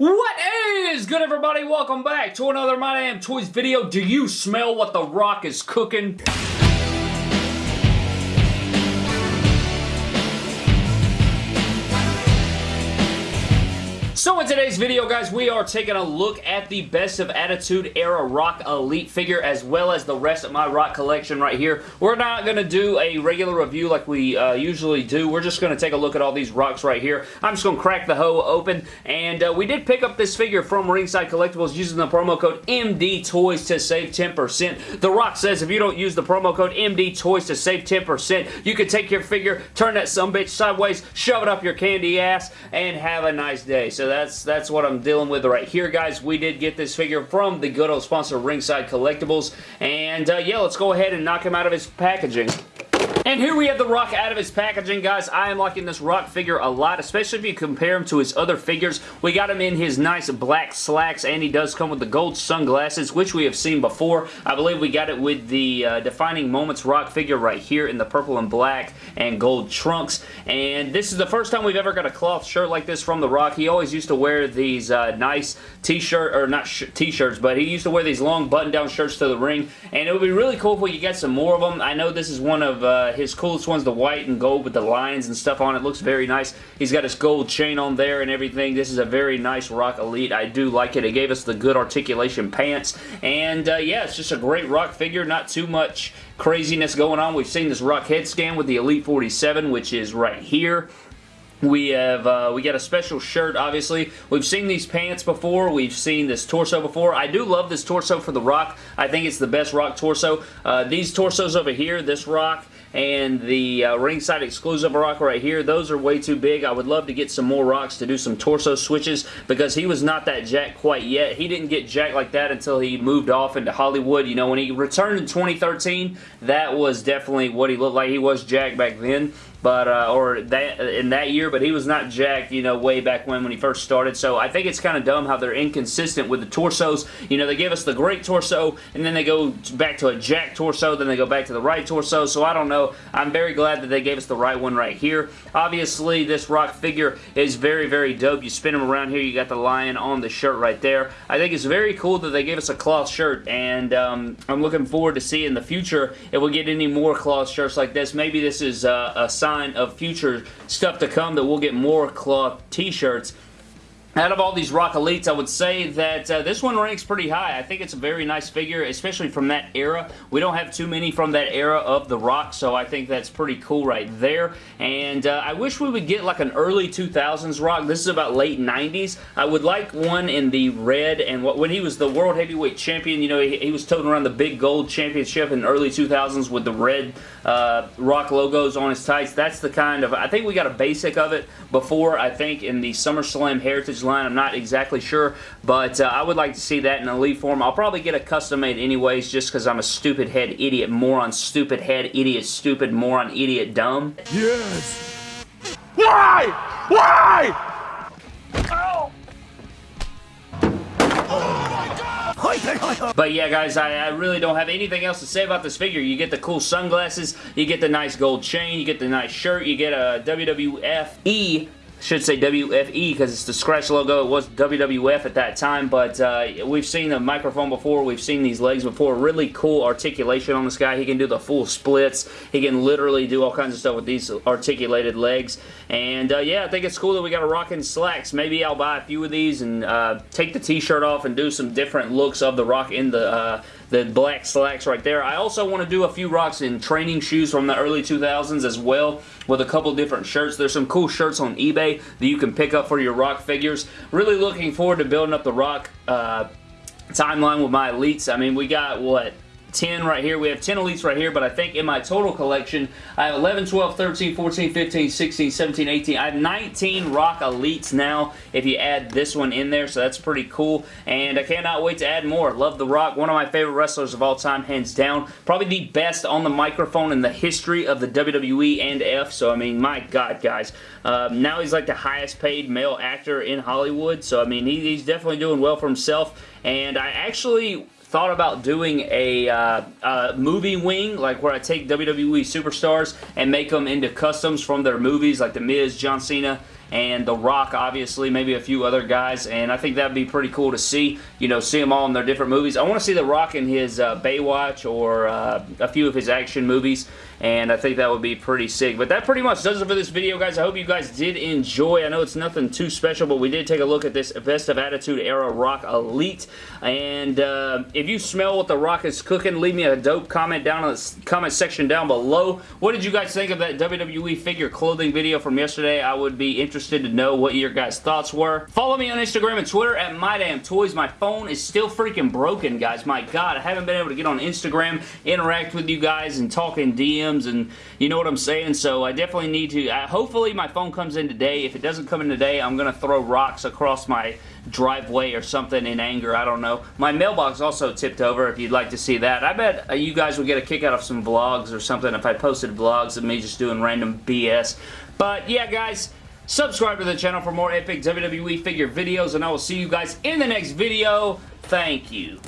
What is good everybody? Welcome back to another My Damn Toys video. Do you smell what The Rock is cooking? So in today's video, guys, we are taking a look at the Best of Attitude Era Rock Elite figure as well as the rest of my Rock collection right here. We're not going to do a regular review like we uh, usually do. We're just going to take a look at all these rocks right here. I'm just going to crack the hoe open, and uh, we did pick up this figure from Ringside Collectibles using the promo code MD Toys to save 10%. The Rock says if you don't use the promo code MD Toys to save 10%, you can take your figure, turn that sumbitch sideways, shove it up your candy ass, and have a nice day. So that's that's what I'm dealing with right here, guys. We did get this figure from the good old sponsor Ringside Collectibles, and uh, yeah, let's go ahead and knock him out of his packaging. And here we have the Rock out of his packaging, guys. I am liking this Rock figure a lot, especially if you compare him to his other figures. We got him in his nice black slacks, and he does come with the gold sunglasses, which we have seen before. I believe we got it with the uh, Defining Moments Rock figure right here in the purple and black and gold trunks. And this is the first time we've ever got a cloth shirt like this from The Rock. He always used to wear these uh, nice t-shirt, or not t-shirts, but he used to wear these long button-down shirts to the ring. And it would be really cool if we could get some more of them. I know this is one of uh, his coolest one's the white and gold with the lines and stuff on it. Looks very nice. He's got his gold chain on there and everything. This is a very nice Rock Elite. I do like it. It gave us the good articulation pants. And uh, yeah, it's just a great Rock figure. Not too much craziness going on. We've seen this Rock head scan with the Elite 47, which is right here. We have, uh, we got a special shirt, obviously. We've seen these pants before. We've seen this torso before. I do love this torso for The Rock. I think it's the best Rock torso. Uh, these torsos over here, this Rock and the uh, ringside exclusive rock right here, those are way too big. I would love to get some more rocks to do some torso switches because he was not that jacked quite yet. He didn't get jacked like that until he moved off into Hollywood. You know, when he returned in 2013, that was definitely what he looked like. He was jacked back then but uh, or that in that year, but he was not jacked, you know, way back when when he first started. So I think it's kind of dumb how they're inconsistent with the torsos. You know, they give us the great torso, and then they go back to a jack torso, then they go back to the right torso. So I don't know. I'm very glad that they gave us the right one right here. Obviously, this Rock figure is very, very dope. You spin him around here, you got the lion on the shirt right there. I think it's very cool that they gave us a cloth shirt, and um, I'm looking forward to see in the future if we get any more cloth shirts like this. Maybe this is uh, a sign sign of future stuff to come that we'll get more cloth t-shirts out of all these Rock Elites, I would say that uh, this one ranks pretty high. I think it's a very nice figure, especially from that era. We don't have too many from that era of The Rock, so I think that's pretty cool right there. And uh, I wish we would get like an early 2000s Rock. This is about late 90s. I would like one in the red, and what, when he was the World Heavyweight Champion, you know, he, he was toting around the big gold championship in early 2000s with the red uh, Rock logos on his tights. That's the kind of, I think we got a basic of it before, I think, in the SummerSlam Heritage line. I'm not exactly sure, but uh, I would like to see that in elite form. I'll probably get a custom made anyways just because I'm a stupid head idiot moron, stupid head idiot, stupid moron, idiot, dumb. Yes. Why? Why? But yeah, guys, I, I, really don't have anything else to say about this figure. You get the cool sunglasses, you get the nice gold chain, you get the nice shirt, you get a WWF E should say WFE because it's the scratch logo. It was WWF at that time, but uh, we've seen the microphone before. We've seen these legs before. Really cool articulation on this guy. He can do the full splits. He can literally do all kinds of stuff with these articulated legs. And uh, yeah, I think it's cool that we got a rockin' slacks. Maybe I'll buy a few of these and uh, take the t-shirt off and do some different looks of the rock in the uh, the black slacks right there. I also want to do a few rocks in training shoes from the early 2000s as well with a couple different shirts. There's some cool shirts on eBay that you can pick up for your rock figures. Really looking forward to building up the rock uh, timeline with my elites. I mean, we got, what, 10 right here. We have 10 elites right here, but I think in my total collection, I have 11, 12, 13, 14, 15, 16, 17, 18. I have 19 Rock Elites now if you add this one in there, so that's pretty cool. And I cannot wait to add more. Love The Rock. One of my favorite wrestlers of all time, hands down. Probably the best on the microphone in the history of the WWE and F, so I mean, my God, guys. Um, now he's like the highest paid male actor in Hollywood, so I mean, he, he's definitely doing well for himself. And I actually thought about doing a, uh, a, movie wing, like where I take WWE superstars and make them into customs from their movies, like The Miz, John Cena, and The Rock, obviously, maybe a few other guys, and I think that'd be pretty cool to see, you know, see them all in their different movies. I want to see The Rock in his uh, Baywatch or uh, a few of his action movies, and I think that would be pretty sick. But that pretty much does it for this video, guys. I hope you guys did enjoy. I know it's nothing too special, but we did take a look at this Best of Attitude Era Rock Elite, and uh, if you smell what The Rock is cooking, leave me a dope comment down in the comment section down below. What did you guys think of that WWE figure clothing video from yesterday? I would be interested to know what your guys' thoughts were. Follow me on Instagram and Twitter at MyDamnToys. My phone is still freaking broken, guys. My God, I haven't been able to get on Instagram, interact with you guys, and talk in DMs and you know what I'm saying? So I definitely need to, uh, hopefully my phone comes in today. If it doesn't come in today, I'm going to throw rocks across my driveway or something in anger. I don't know. My mailbox also tipped over if you'd like to see that. I bet uh, you guys would get a kick out of some vlogs or something if I posted vlogs of me just doing random BS. But yeah, guys, subscribe to the channel for more epic WWE figure videos, and I will see you guys in the next video. Thank you.